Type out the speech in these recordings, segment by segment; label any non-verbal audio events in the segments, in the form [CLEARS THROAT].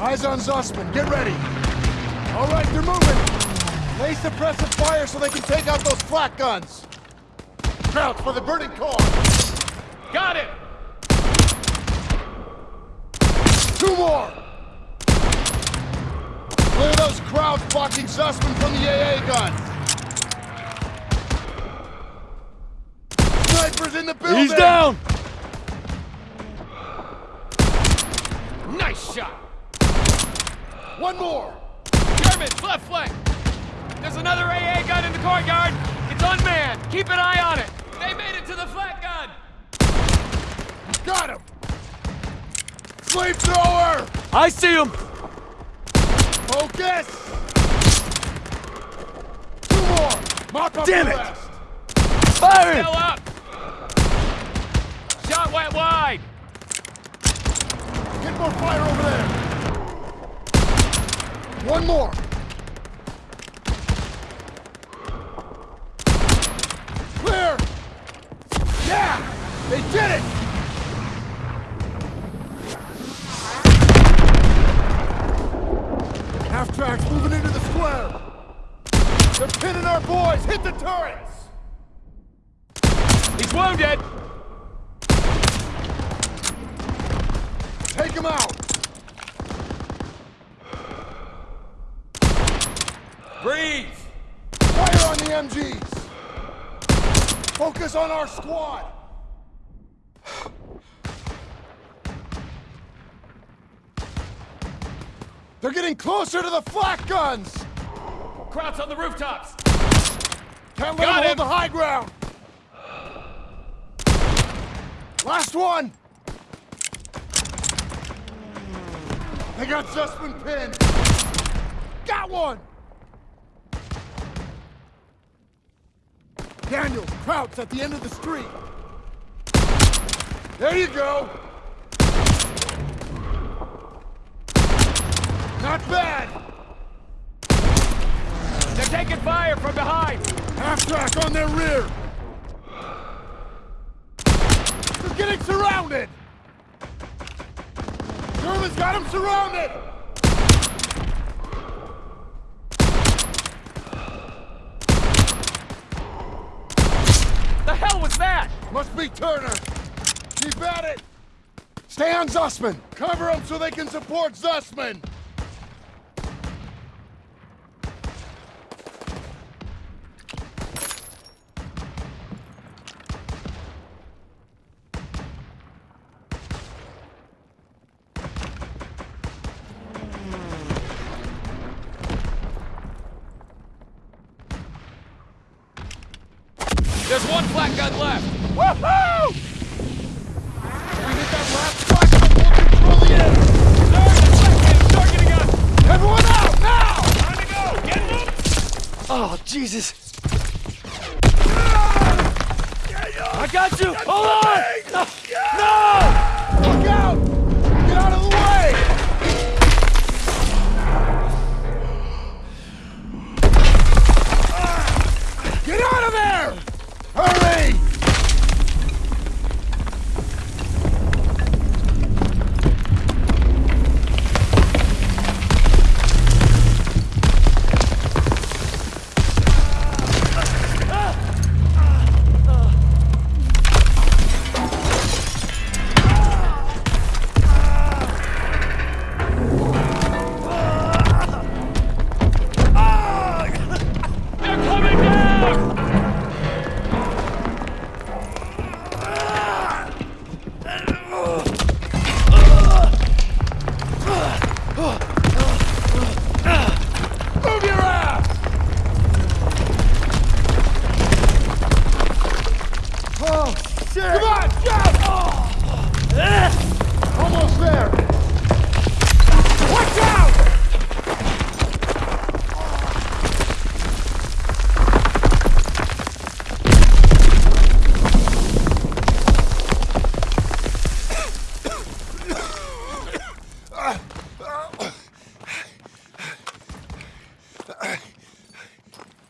Eyes on Zussman. Get ready. All right, they're moving. Lay suppressive fire so they can take out those flak guns. Crouch for the burning car. Got it! Two more. Clear those crowds blocking Zussman from the AA gun. Snipers in the building. He's down! Nice shot! One more. Germans, left flank! There's another AA gun in the courtyard! It's unmanned! Keep an eye on it! They made it to the flak gun! Got him. Flamethrower. I see him! Focus. Two more. Mop up Damn it. rest. Firing! Still up! Shot went wide! Get more fire over there. One more. Clear. Yeah, they did it. Half tracks moving into the square. They're pinning our boys. Hit the turrets. He's wounded! Take him out. Breathe! Fire on the MGs. Focus on our squad. They're getting closer to the flak guns. Krauts on the rooftops! Can't let Got them hold the high ground. Last one. They got Zussman pinned. Got one. Daniel, Krauts at the end of the street. There you go. Not bad. They're taking fire from behind! Half track on their rear! They're getting surrounded! Germans got them surrounded! The hell was that? Must be Turner! Keep at it! Stay on Zussman! Cover them so they can support Zussman! There's one flak gun left! Woohoo! We hit that last flash and we'll control the end! Sir, the flak gun's targeting us! Everyone out, now! Time to go! Get them! Oh, Jesus! Ah! I got you! Hold on! No! no! Look out!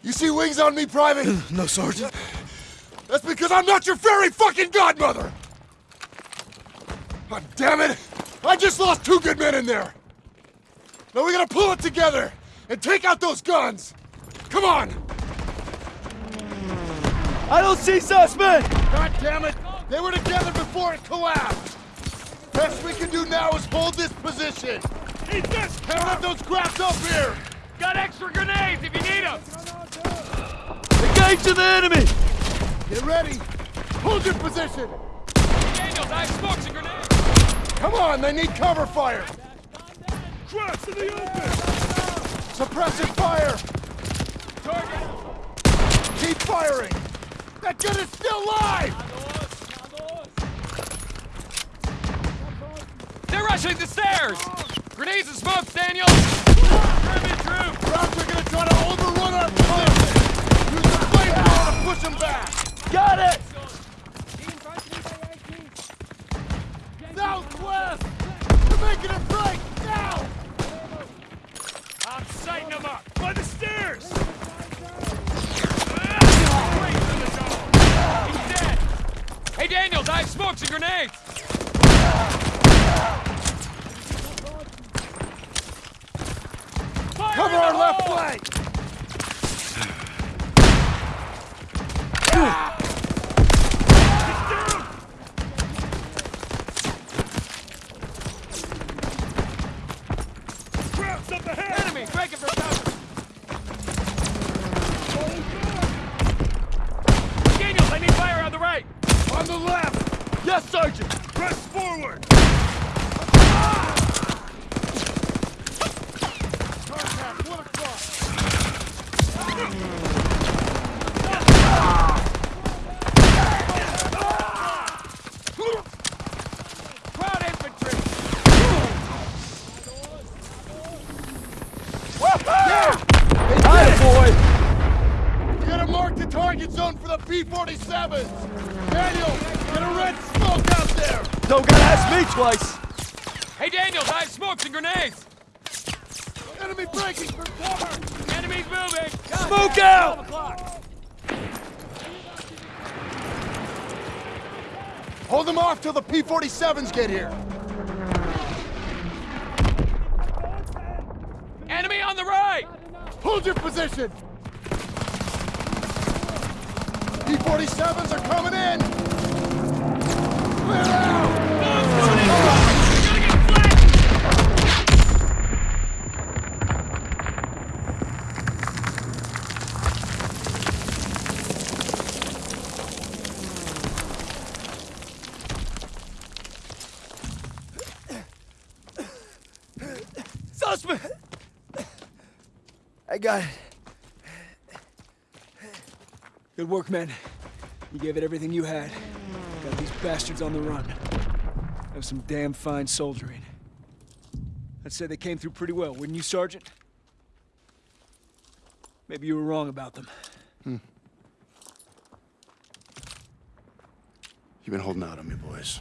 You see wings on me, Private? [CLEARS THROAT] No, Sergeant. That's because I'm not your fairy fucking godmother! God damn it! I just lost two good men in there! Now we gotta pull it together and take out those guns! Come on! I don't see suspect! God damn it! They were together before it collapsed! Best we can do now is hold this position! Eat this! Can't let those grabs up here! Got extra grenades if you need them! Engage to the enemy! Get ready! Hold your position! Daniels, I have smokes and grenades! Come on, they need cover fire! Traps in the open! Suppressive fire! Target! Keep firing! That gun is still live! They're rushing the stairs! Grenades and smokes, Daniels! German troops! Routes are gonna try to overrun our position! Use the flamethrower to push them back! Got it! Southwest! They're making a break! Now! I'm sighting them up! By the stairs! He's dead! Hey, Daniels, I have smokes and grenades! Cover our left flank! Daniel, get a red smoke out there! Don't gotta ask me twice! Hey, Daniel, I have smokes and grenades! Enemy breaking for cover! Enemy's moving! Smoke out! Hold them off till the P-47s get here! Enemy on the right! Hold your position! P-47s are coming in! Clear out! I got it. Good work, men. You gave it everything you had. Got these bastards on the run. That was some damn fine soldiering. I'd say they came through pretty well, wouldn't you, Sergeant? Maybe you were wrong about them. Hmm. You've been holding out on me, boys.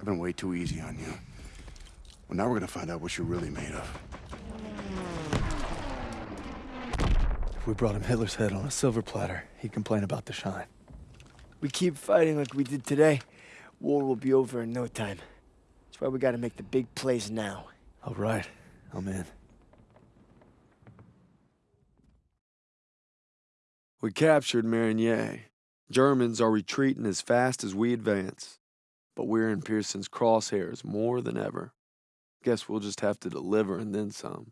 I've been way too easy on you. Well, now we're gonna find out what you're really made of. If we brought him Hitler's head on a silver platter, he'd complain about the shine. We keep fighting like we did today, war will be over in no time. That's why we gotta make the big plays now. All right, I'm in. We captured Marigny. Germans are retreating as fast as we advance. But we're in Pierson's crosshairs more than ever. Guess we'll just have to deliver and then some.